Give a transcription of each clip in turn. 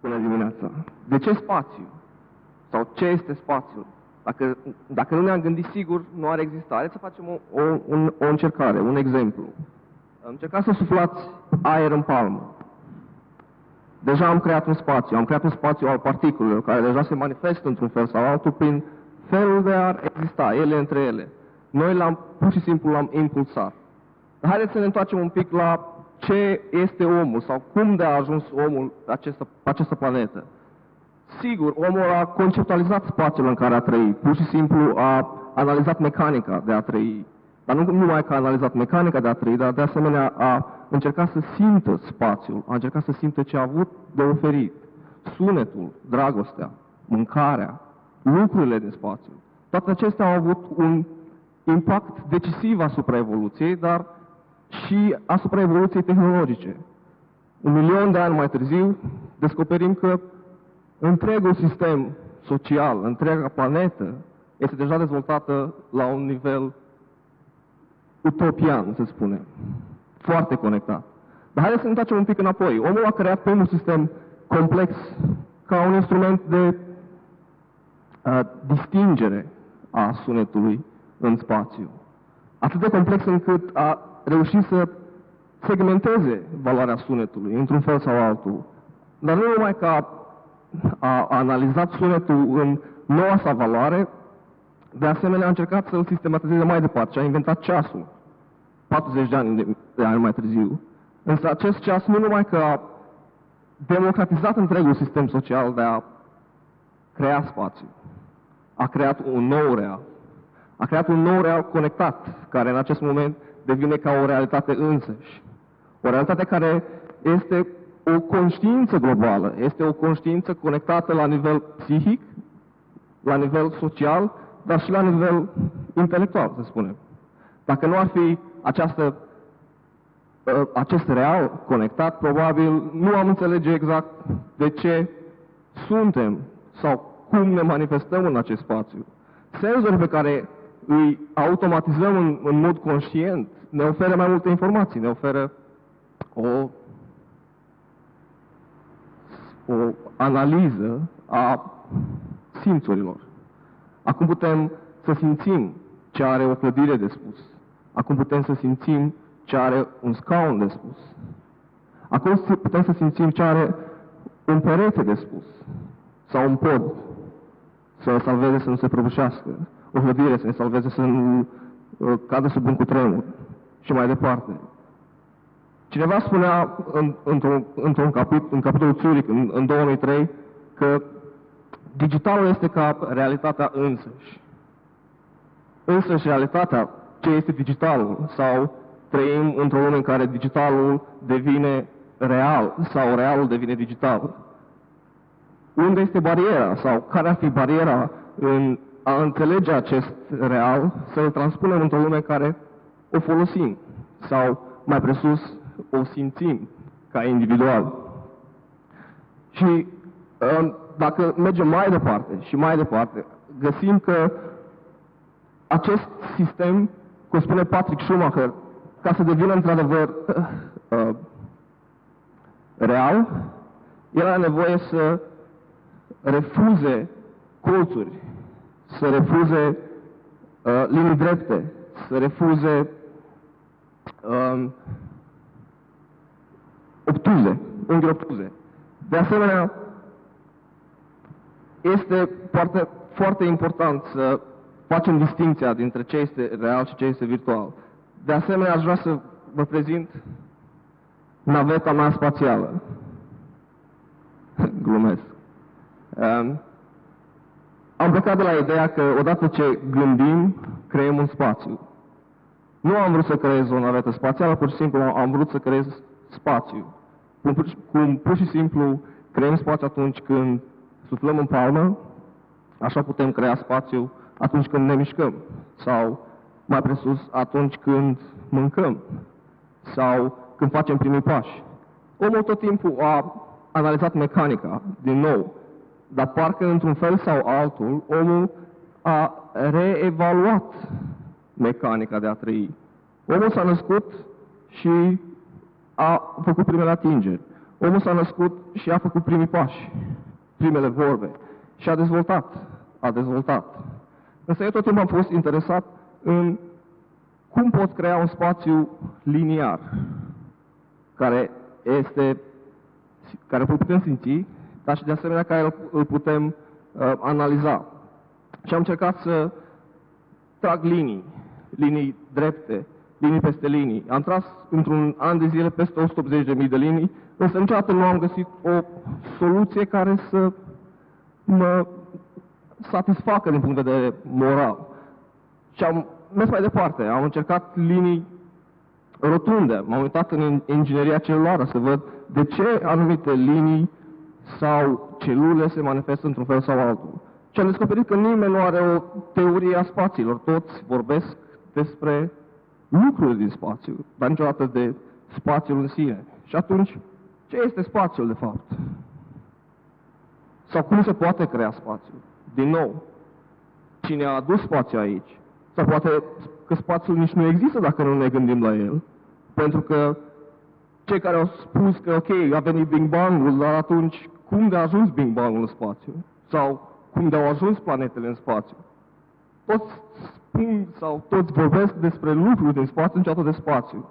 Bună dimineața! De ce spațiu? Sau ce este spațiul? Dacă, dacă nu ne-am gândit sigur, nu ar exista. Haideți să facem o, o, un, o încercare, un exemplu. Încercați să suflați aer în palmă. Deja am creat un spațiu, am creat un spațiu al particulelor, care deja se manifestă într-un fel sau altul prin felul de a exista, ele între ele. Noi l-am, pur și simplu l-am impulsat. Dar haideți să ne întoarcem un pic la ce este omul sau cum de a ajuns omul pe această, pe această planetă. Sigur, omul a conceptualizat spațiul în care a trăit, pur și simplu a analizat mecanica de a trăi, dar nu numai că a analizat mecanica de a trăi, dar de asemenea a încercat să simtă spațiul, a încercat să simtă ce a avut de oferit. Sunetul, dragostea, mâncarea, lucrurile din spațiu. Toate acestea au avut un impact decisiv asupra evoluției, dar și asupra evoluției tehnologice. Un milion de ani mai târziu, descoperim că întregul sistem social, întreaga planetă, este deja dezvoltată la un nivel utopian, să spunem. Foarte conectat. Dar haideți să ne întoarcem un pic înapoi. Omul a creat primul sistem complex ca un instrument de uh, distingere a sunetului în spațiu. Atât de complex încât a reușit să segmenteze valoarea sunetului, într-un fel sau altul. Dar nu numai că a, a analizat sunetul în noua sa valoare, de asemenea a încercat să-l sistematizeze mai departe și a inventat ceasul, 40 de ani, de, de ani mai târziu. Însă acest ceas nu numai că a democratizat întregul sistem social de a crea spațiu, a creat un nou real. A creat un nou real conectat, care în acest moment devine ca o realitate însăși. O realitate care este o conștiință globală, este o conștiință conectată la nivel psihic, la nivel social, dar și la nivel intelectual, să spunem. Dacă nu ar fi această, ă, acest real conectat, probabil nu am înțelege exact de ce suntem sau cum ne manifestăm în acest spațiu. Senzorii pe care îi automatizăm în, în mod conștient, ne oferă mai multe informații, ne oferă o, o analiză a simțurilor. Acum putem să simțim ce are o clădire de spus. Acum putem să simțim ce are un scaun de spus. Acum putem să simțim ce are un perete de spus. Sau un pod. Să ne salveze să nu se prăbușească. O clădire să ne salveze să nu uh, cadă sub un cutremur și mai departe. Cineva spunea în, într-un, într-un capit, în capitolul Zurich, în, în 2003, că digitalul este ca realitatea însăși. Însăși realitatea, ce este digitalul, sau trăim într-o lume în care digitalul devine real, sau realul devine digital. Unde este bariera, sau care ar fi bariera în a înțelege acest real, să-l transpunem într-o lume care o folosim sau, mai presus, o simțim ca individual. Și um, dacă mergem mai departe și mai departe, găsim că acest sistem, cum spune Patrick Schumacher, ca să devină într-adevăr uh, real, el are nevoie să refuze colțuri, să refuze uh, linii drepte, să refuze um, obtuze, unghiuri obtuze. De asemenea, este foarte, foarte important să facem distinția dintre ce este real și ce este virtual. De asemenea, aș vrea să vă prezint naveta mea spațială. Glumesc. Um, am plecat de la ideea că odată ce gândim, creăm un spațiu. Nu am vrut să creez o navetă spațială, pur și simplu am vrut să creez spațiu. Cum, cum pur și simplu creăm spațiu atunci când suflăm în palmă, așa putem crea spațiu atunci când ne mișcăm. Sau, mai presus, atunci când mâncăm. Sau când facem primii pași. Omul tot timpul a analizat mecanica, din nou, dar parcă într-un fel sau altul, omul a reevaluat mecanica de a trăi. Omul s-a născut și a făcut primele atingeri. Omul s-a născut și a făcut primii pași, primele vorbe și a dezvoltat, a dezvoltat. Însă eu tot timpul am fost interesat în cum pot crea un spațiu liniar, care este, care îl putem simți, dar și de asemenea care îl putem uh, analiza. Și am încercat să trag linii, linii drepte, linii peste linii. Am tras într-un an de zile peste 180.000 de linii, însă niciodată nu am găsit o soluție care să mă satisfacă din punct de vedere moral. Și am mers mai departe, am încercat linii rotunde, m-am uitat în ingineria celulară să văd de ce anumite linii sau celule se manifestă într-un fel sau altul. Și am descoperit că nimeni nu are o teorie a spațiilor, toți vorbesc despre lucruri din spațiu, dar niciodată de spațiul în sine. Și atunci, ce este spațiul de fapt? Sau cum se poate crea spațiul? Din nou, cine a adus spațiul aici? Sau poate că spațiul nici nu există dacă nu ne gândim la el. Pentru că cei care au spus că, ok, a venit Big Bang-ul, dar atunci cum de a ajuns Big Bang-ul în spațiu? Sau cum de au ajuns planetele în spațiu? Toți spun sau toți vorbesc despre lucruri din spațiu, niciodată de spațiu.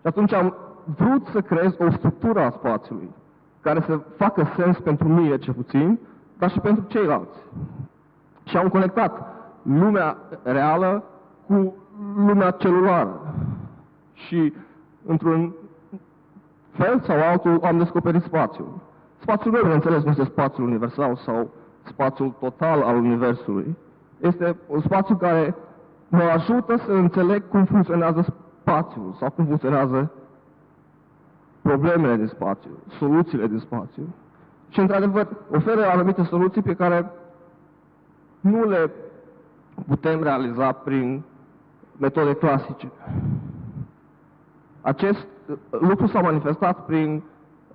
Și atunci am vrut să creez o structură a spațiului care să facă sens pentru mine, cel puțin, dar și pentru ceilalți. Și am conectat lumea reală cu lumea celulară. Și într-un fel sau altul am descoperit spațiul. Spațiul meu, bineînțeles, nu este spațiul universal sau spațiul total al Universului. Este un spațiu care mă ajută să înțeleg cum funcționează spațiul sau cum funcționează problemele din spațiu, soluțiile din spațiu. Și, într-adevăr, oferă anumite soluții pe care nu le putem realiza prin metode clasice. Acest uh, lucru s-a manifestat prin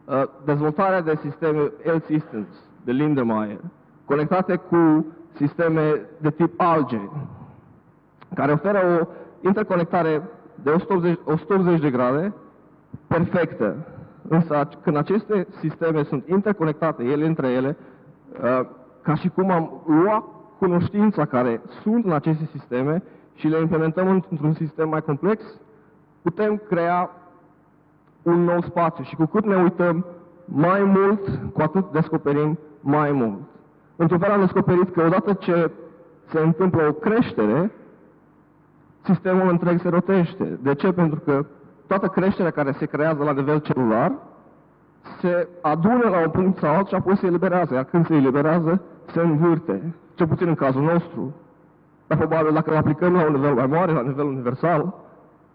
uh, dezvoltarea de sisteme L-Systems de Lindemeyer, conectate cu sisteme de tip alge, care oferă o interconectare de 180, 180 de grade perfectă. Însă când aceste sisteme sunt interconectate ele între ele, uh, ca și cum am luat cunoștința care sunt în aceste sisteme și le implementăm într-un sistem mai complex, putem crea un nou spațiu și cu cât ne uităm mai mult, cu atât descoperim mai mult. Într-un fel am descoperit că odată ce se întâmplă o creștere, sistemul întreg se rotește. De ce? Pentru că toată creșterea care se creează la nivel celular se adună la un punct sau alt și apoi se eliberează. Iar când se eliberează, se învârte. Cel puțin în cazul nostru. Dar probabil dacă o aplicăm la un nivel mai mare, la nivel universal,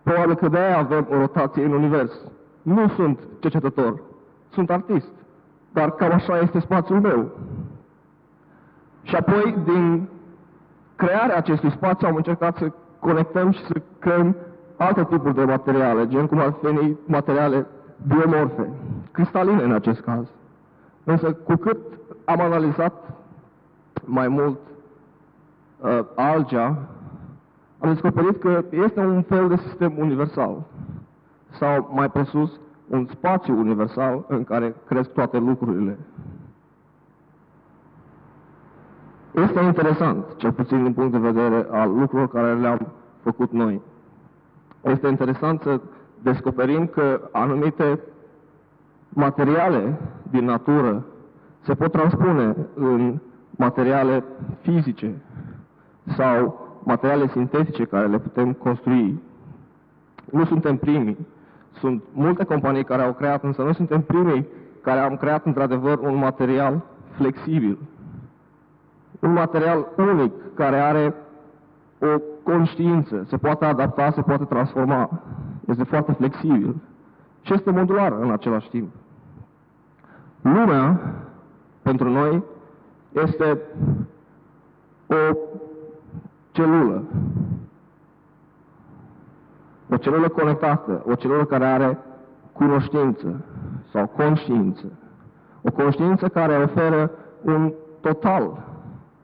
probabil că de-aia avem o rotație în univers. Nu sunt cercetător, sunt artist. Dar cam așa este spațiul meu. Și apoi, din crearea acestui spațiu, am încercat să conectăm și să creăm alte tipuri de materiale, gen cum ar fi materiale biomorfe, cristaline în acest caz. Însă, cu cât am analizat mai mult uh, algea, am descoperit că este un fel de sistem universal. Sau, mai presus, un spațiu universal în care cresc toate lucrurile. Este interesant, cel puțin din punct de vedere al lucrurilor care le-am făcut noi. Este interesant să descoperim că anumite materiale din natură se pot transpune în materiale fizice sau materiale sintetice care le putem construi. Nu suntem primii. Sunt multe companii care au creat, însă noi suntem primii care am creat într-adevăr un material flexibil. Un material unic care are o conștiință, se poate adapta, se poate transforma. Este foarte flexibil și este modular în același timp. Lumea, pentru noi, este o celulă. O celulă conectată, o celulă care are cunoștință sau conștiință. O conștiință care oferă un total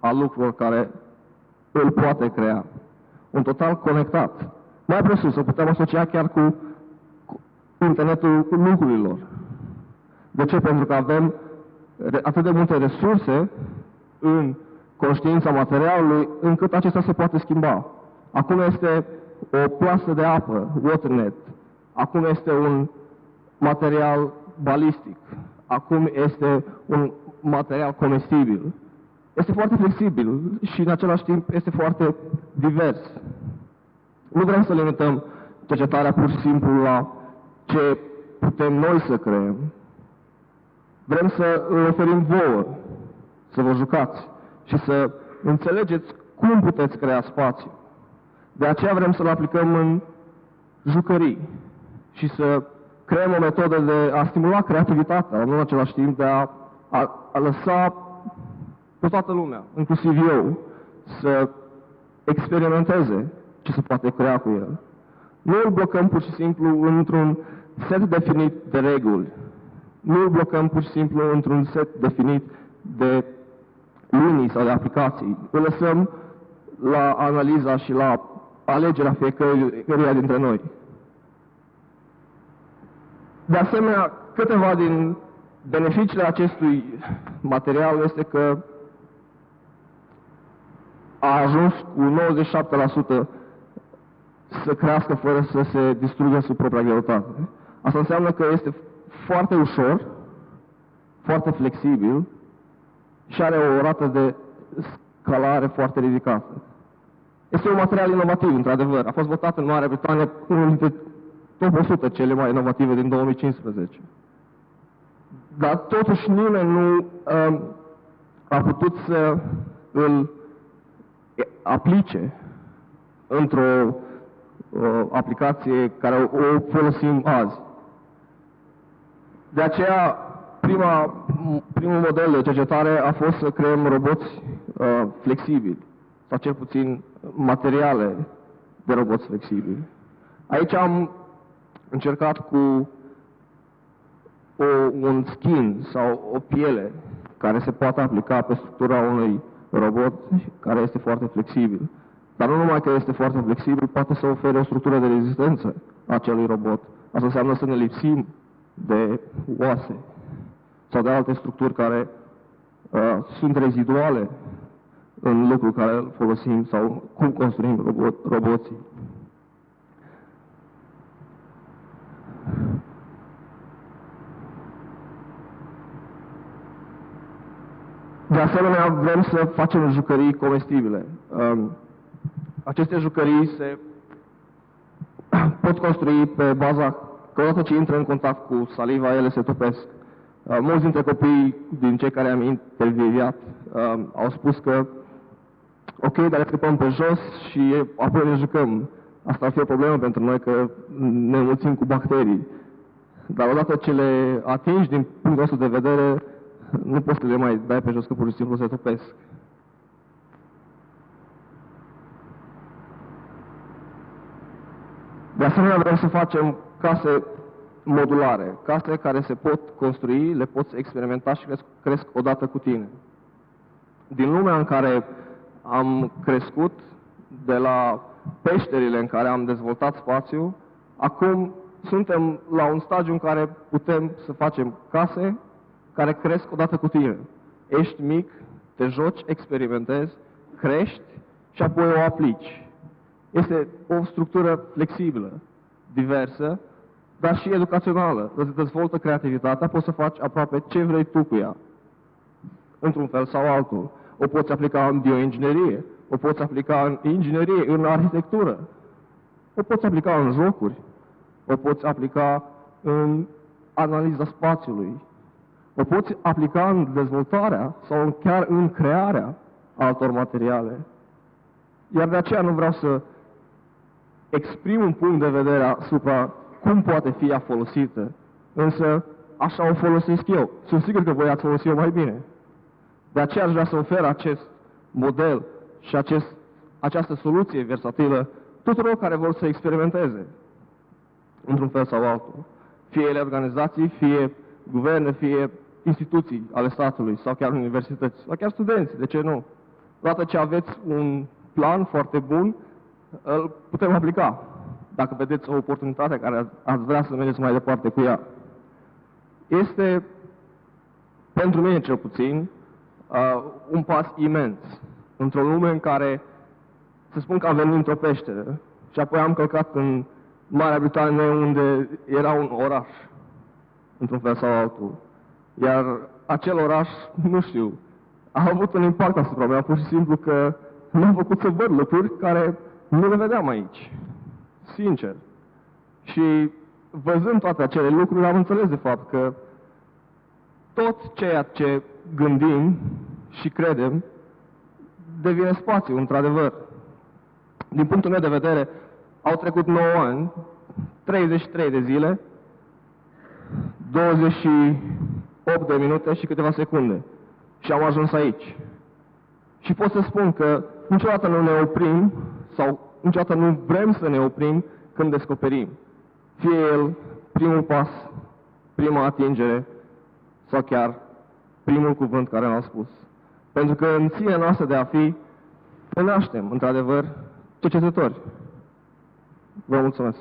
al lucrurilor care îl poate crea. Un total conectat. Mai presus, să putem asocia chiar cu internetul lucrurilor. De ce? Pentru că avem atât de multe resurse în conștiința materialului, încât acesta se poate schimba. Acum este o plasă de apă, waternet. Acum este un material balistic. Acum este un material comestibil. Este foarte flexibil și în același timp este foarte divers. Nu vrem să limităm cercetarea pur și simplu la ce putem noi să creăm. Vrem să îl oferim vouă, să vă jucați și să înțelegeți cum puteți crea spațiu. De aceea vrem să-l aplicăm în jucării și să creăm o metodă de a stimula creativitatea, nu în același timp de a, a, a lăsa pe toată lumea, inclusiv eu, să experimenteze ce se poate crea cu el. Nu îl blocăm pur și simplu într-un set definit de reguli. Nu îl blocăm pur și simplu într-un set definit de linii sau de aplicații. Îl lăsăm la analiza și la alegerea fiecăruia dintre noi. De asemenea, câteva din beneficiile acestui material este că a ajuns cu 97% să crească fără să se distrugă sub propria greutate. Asta înseamnă că este foarte ușor, foarte flexibil și are o rată de scalare foarte ridicată. Este un material inovativ, într-adevăr. A fost votat în Marea Britanie unul dintre top 100 cele mai inovative din 2015. Dar totuși nimeni nu um, a putut să îl aplice într-o aplicație care o folosim azi. De aceea, prima, primul model de cercetare a fost să creăm roboți uh, flexibili, sau cel puțin materiale de roboți flexibili. Aici am încercat cu o, un skin sau o piele care se poate aplica pe structura unui robot care este foarte flexibil. Dar nu numai că este foarte flexibil, poate să ofere o structură de rezistență acelui robot. Asta înseamnă să ne lipsim de oase sau de alte structuri care uh, sunt reziduale în lucrul care îl folosim sau cum construim robot, roboții. De asemenea, vrem să facem jucării comestibile. Um, aceste jucării se pot construi pe baza că odată ce intră în contact cu saliva, ele se topesc. Uh, mulți dintre copii din cei care am intervieviat uh, au spus că ok, dar le scăpăm pe jos și apoi ne jucăm. Asta ar fi o problemă pentru noi, că ne înmulțim cu bacterii. Dar odată ce le atingi din punctul nostru de vedere, nu poți să le mai dai pe jos, că pur și simplu se topesc. De asemenea, vrem să facem case modulare, case care se pot construi, le poți experimenta și cresc, cresc odată cu tine. Din lumea în care am crescut, de la peșterile în care am dezvoltat spațiu, acum suntem la un stadiu în care putem să facem case care cresc odată cu tine. Ești mic, te joci, experimentezi, crești și apoi o aplici. Este o structură flexibilă, diversă, dar și educațională. Îți dezvoltă creativitatea, poți să faci aproape ce vrei tu cu ea, într-un fel sau altul. O poți aplica în bioinginerie, o poți aplica în inginerie, în arhitectură, o poți aplica în jocuri, o poți aplica în analiza spațiului, o poți aplica în dezvoltarea sau chiar în crearea altor materiale. Iar de aceea nu vreau să exprim un punct de vedere asupra cum poate fi ea folosită, însă așa o folosesc eu. Sunt sigur că voi ați folosit-o mai bine. De aceea aș vrea să ofer acest model și acest, această soluție versatilă tuturor care vor să experimenteze într-un fel sau altul. Fie ele organizații, fie guverne, fie instituții ale statului sau chiar universități, sau chiar studenți, de ce nu? Odată ce aveți un plan foarte bun, îl putem aplica. Dacă vedeți o oportunitate care ați vrea să mergeți mai departe cu ea. Este pentru mine cel puțin, uh, un pas imens într-o lume în care să spun că am venit într-o peșteră și apoi am călcat în Marea Britanie unde era un oraș, într-un fel sau altul. Iar acel oraș, nu știu, a avut un impact asupra mea, pur și simplu că m-a făcut să văd lucruri care nu le vedeam aici. Sincer. Și văzând toate acele lucruri, am înțeles de fapt că tot ceea ce gândim și credem devine spațiu, într-adevăr. Din punctul meu de vedere, au trecut 9 ani, 33 de zile, 28 de minute și câteva secunde. Și am ajuns aici. Și pot să spun că niciodată nu ne oprim sau niciodată nu vrem să ne oprim când descoperim. Fie el primul pas, prima atingere sau chiar primul cuvânt care l-am spus. Pentru că în sine noastră de a fi, ne naștem, într-adevăr, cercetători. Vă mulțumesc!